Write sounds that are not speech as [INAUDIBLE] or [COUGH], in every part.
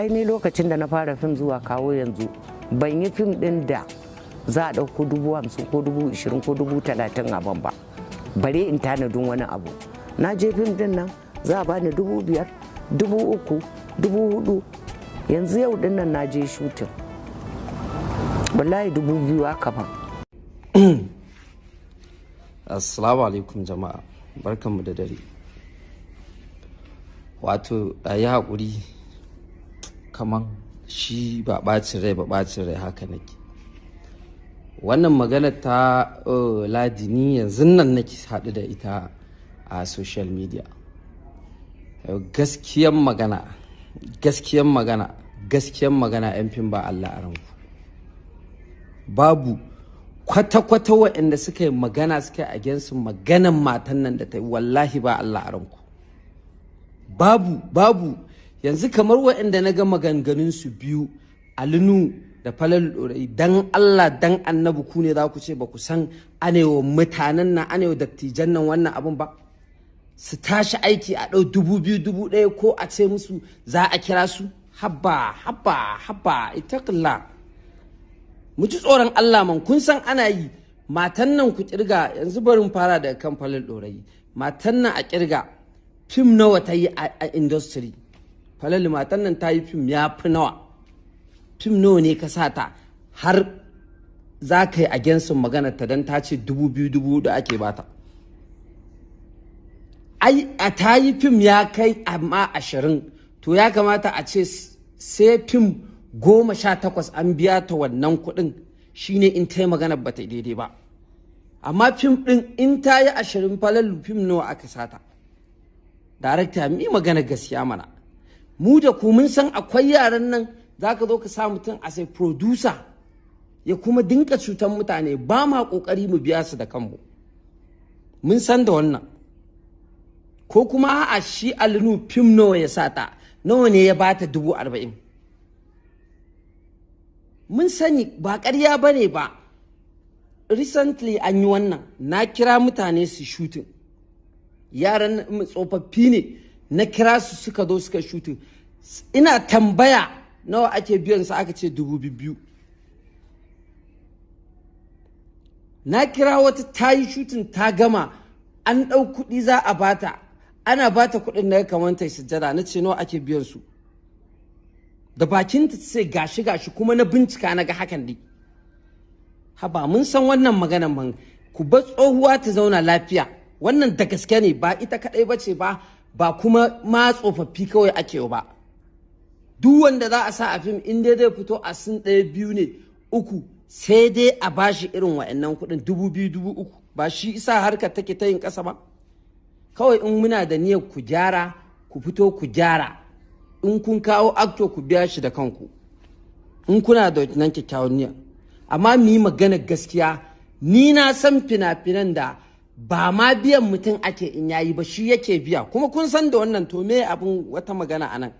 ai ni lokacin da na fara fim zuwa kawo yanzu ban yi fim din da za a ɗauko dubu hamsin ko dubu ishirin ko dubu talatin a ban ba. Bare in tanadin wani abu. Na je fim ɗin nan za a bani dubu biyar dubu uku dubu huɗu yanzu yau ɗin nan na je shutin wallahi dubu biyu aka ban. [CLEARS THROAT] Assalamu alaikum jama'a. Barkanmu da dare. Wato a yi haƙuri. Kaman shi ba ɓacin rai ba ɓacin rai haka nake. Wannan magana ta ladini yanzu nan nake haɗu da ita a social media. Gaskiyan magana gaskiyan magana gaskiyan magana yan fim ba Allah a ranku. Babu kwata-kwata waɗanda suka yi magana suka yi against maganan matan nan da ta yi wallahi ba Allah a ranku. Babu babu yanzu kamar waɗanda na ga maganganun su biyu alinu da falal ɗorai dan Allah dan annabi ku ne za ku ce ba ku san anewa mutanen nan anewa dattijan nan wannan abun ba? Su tashi aiki a ɗau dubu biyu dubu ɗaya ko a ce musu za a kira su? Habba habba habba itaƙilla mu ji tsoron Allah man kun san ana yi. Matan nan ku ƙirga yanzu barin fara daga kan falal ɗorayi. Matan nan a ƙirga fim nawa ta yi a industry? Falal matan nan ta yi fim ya fi nawa. Fim nawa ne ka sa ta? Har za ka yi a gensin magana ta don ta ce dubu biyu dubu da ake bata ai a ta yi fim ya kai amma ashirin. To ya kamata a ce sai fim goma sha takwas an biya ta wannan kuɗin. Shine in ta yi magana ba ta daidai ba. Amma fim ɗin in ta yi ashirin falalu fim nawa aka sata darakta mi magana gaskiya mana. Mu da ku mun san akwai yaran nan za ka zo ka sa mutum a sai producer ya kuma dinka cutar mutane. Ba ma ƙoƙari mu biya su da kanmu. Mun san da wannan. Ko kuma a shi alinu fim nawa ya sata nawa ne ya bata dubu arba'in? Mun sani ba ƙarya ba ne ba. Recently an yi wannan. Na kira mutane su shooting. Yaran tsofaffi ne. Na kira su suka zo suka shooting. Ina tambaya nawa ake biyan su aka ce dubu biyu. Na kira wata ta yi shooting ta gama an ɗau kuɗi za a bata ana bata kuɗin da ya kamata sujjada. Na ce nawa ake biyan su. Da bakinta sai gashi gashi kuma na bincika na ga hakan dai haba mun san wannan maganan man ku bar tsohuwa ta zauna lafiya. Wannan da gaske ne ba ita kadai ba ce ba ba kuma ma tsofaffi kawai ake ba. Duk wanda za a sa a fim in dai zai fito a sun ɗaya biyu ne uku sai dai a bashi irin wa'annan kuɗin dubu biyu dubu uku. Ba shi isa harkar take ta yin ƙasa ba. Kawai in muna da niyyar ku gyara ku fito ku gyara. In kun kawo akto ku biya shi da kanku. In kuna da nan kyakkyawan niyya amma mu yi magana gaskiya ni na san fina-finan da ba ma biyan mutum ake in yayi ba shi yake biya. Kuma kun san da wannan to me abin wata magana a nan?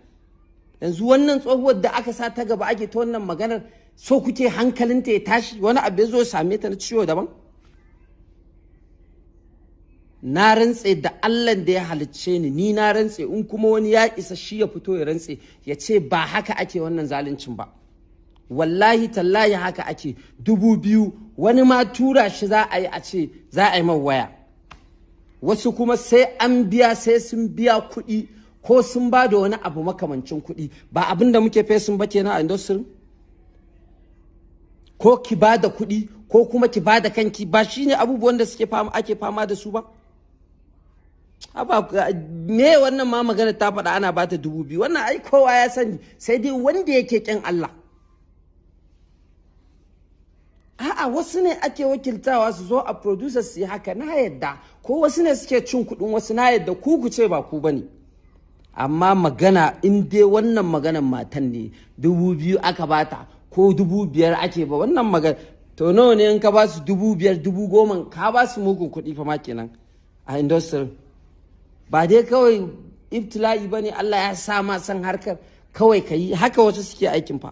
Yanzu wannan tsohuwar da aka sa ta gaba ake ta wannan maganar so kuke hankalinta ya tashi? Wani abu ya zo same ta na ciwo daban? Na rantse da Allah da ya halicce ni ni na rantse. In kuma wani ya isa shi ya fito ya rantse ya ce ba haka ake wannan zaluncin ba. Wallahi tallahi haka ake. Dubu biyu wani ma tura shi za a yi a ce za a yi man waya. Wasu kuma sai an biya sai sun biya kuɗi. Ko sun ba da wani abu makamancin kuɗi ba abin da muke fesin ba kenan a industry? Ko ki ba da kuɗi ko kuma ki ba da kanki ba shine abubuwan da suke fama ake fama da su ba? Me wannan ma magana ta faɗa ana bata dubu biyu? Wannan ai kowa ya sani sai dai wanda yake ƙin Allah. A'a wasu ne ake wakiltawa su zo a producer su yi haka na yadda. Ko wasu ne suke cin kuɗin wasu na yadda. Ku ku ce ba ku ba ne amma magana in dai wannan maganan matan ne dubu biyu aka bata ko dubu biyar ake ba wannan magana to nawa ne in ka ba su dubu biyar dubu goma ka ba su mugun kuɗi fa ma kenan a industry. Ba dai kawai ibtila'i ba ne Allah ya sa ma san harkar kawai ka yi haka wasu suke aikin fa.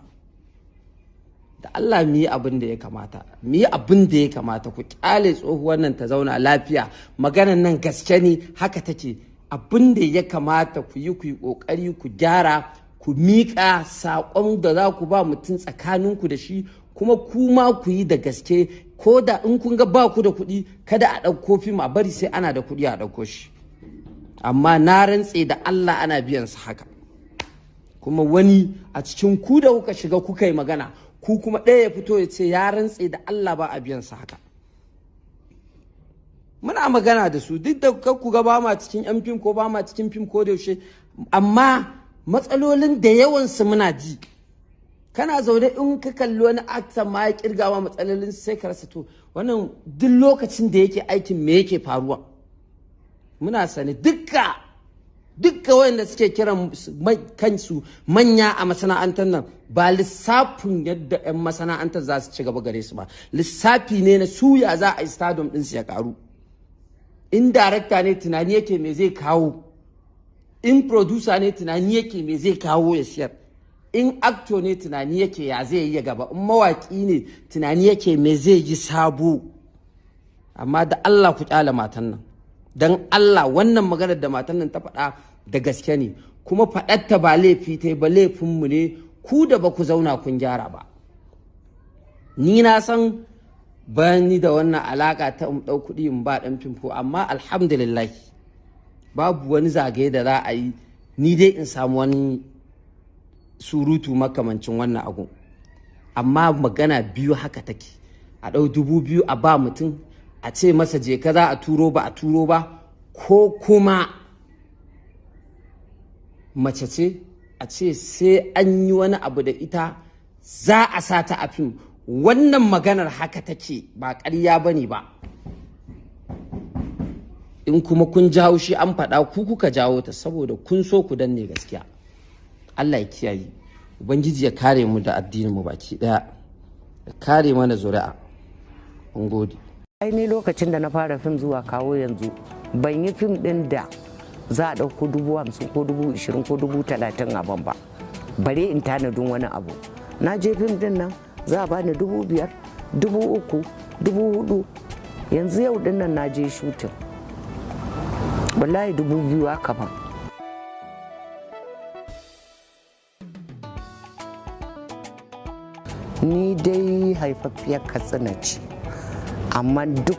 Da Allah mu yi abin da ya kamata mu yi abin da ya kamata ku ƙyale tsohuwar nan ta zauna lafiya. Maganan nan gaske ne haka take. Abin da ya kamata ku yi ku yi ƙoƙari ku gyara ku miƙa saƙon da za ku ba mutum tsakaninku da shi kuma kuma ku yi da gaske. Ko da in kun ga ba ku da kuɗi kada a ɗauko fim a bari sai ana da kuɗi a ɗauko shi. Amma na rantse da Allah ana biyan su haka. Kuma wani a cikin ku da kuka shiga kuka yi magana ku kuma ɗaya ya fito ya ce ya rantse da Allah ba a biyan su haka. Muna magana da su. Duk da ku ga ba ma cikin yan fim ko ba ma cikin fim ko da yaushe amma matsalolin da yawansu muna ji. Kana zaune in ka kalli wani akta ma ya ƙirga ma matsalolin sai ka rasa to wannan duk lokacin da yake aikin me yake faruwa? Muna sani dukka dukka wayanda suke kiran kansu manya a masana'antar nan ba lissafin yadda 'yan masana'antar za su ci gaba gare su ba. Lissafi ne na suya za a yi stadium ɗinsu ya karu in darakta ne tunani yake me zai kawo. In producer ne tunani yake me zai kawo ya siyar. In actor ne tunani yake ya zai yi gaba. In mawaki ne tunani yake me zai yi sabo. Amma da Allah ku kyala matan nan. Don Allah wannan maganar da matan nan ta faɗa da gaske ne. Kuma faɗatta ba laifi ta ba laifinmu ne. Ku da ba ku zauna kun gyara ba. Ni na san bani da wannan alaka ta ɗau kuɗi in ba ɗan fimfo amma alhamdulillah babu wani zagaye da za a yi ni dai in samu wani surutu makamancin wannan abu. Amma magana biyu haka take. A ɗau dubu biyu a ba mutum a ce masa je ka za a turo ba a turo ba ko kuma mace ce a ce sai an yi wani abu da ita za a sa ta a fim wannan maganar haka take ba ƙarya ba ne ba. In kuma kun jawo shi an faɗa ku kuka jawo ta saboda kun so ku danne gaskiya. Allah ya kiyaye. Ubangiji ya kare mu da addinin mu baki ɗaya. Ya kare mana zuri'a. Mun gode. Ai ni lokacin da na fara fim zuwa kawo yanzu ban yi fim ɗin da za a ɗauko dubu hamsin ko dubu ishirin ko dubu talatin a ban ba. Bare in tanadin wani abu. Na je fim ɗin nan za a bani dubu biyar dubu uku dubu huɗu. Yanzu yau ɗin nan na je shutin wallahi dubu biyu aka ban. Ni dai haifaffiyar katsina ce amma duk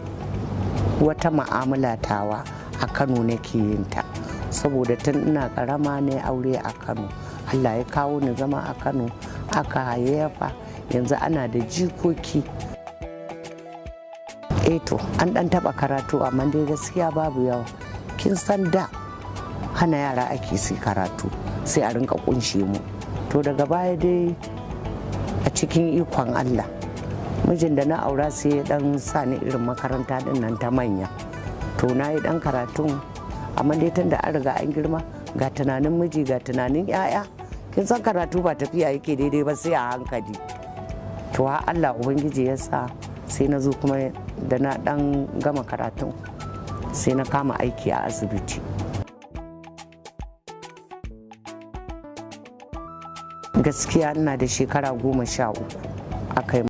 wata ma'amala tawa a kano nake yin ta. Saboda tun ina karama ne aure a kano. Allah ya kawo ni zama a kano aka hayayyafa. Yanzu ana da jikoki. Eto an dan taba karatu amma dai gaskiya babu yawa. Kin san da hana yara ake su karatu sai a rinka kunshe mu. To daga baya dai a cikin ikon allah mijin da na aura sai ya dan sa ni irin makaranta ɗin nan ta manya. To na yi dan karatun amma dai tun da an riga an girma ga tunanin miji ga tunanin 'ya'ya kin san karatu ba tafiya yake daidai ba sai a hankali. To ha Allah ubangiji ya sa sai na zo kuma da na dan gama karatun sai na kama aiki a asibiti. Gaskiya ina da shekara goma sha uku aka yi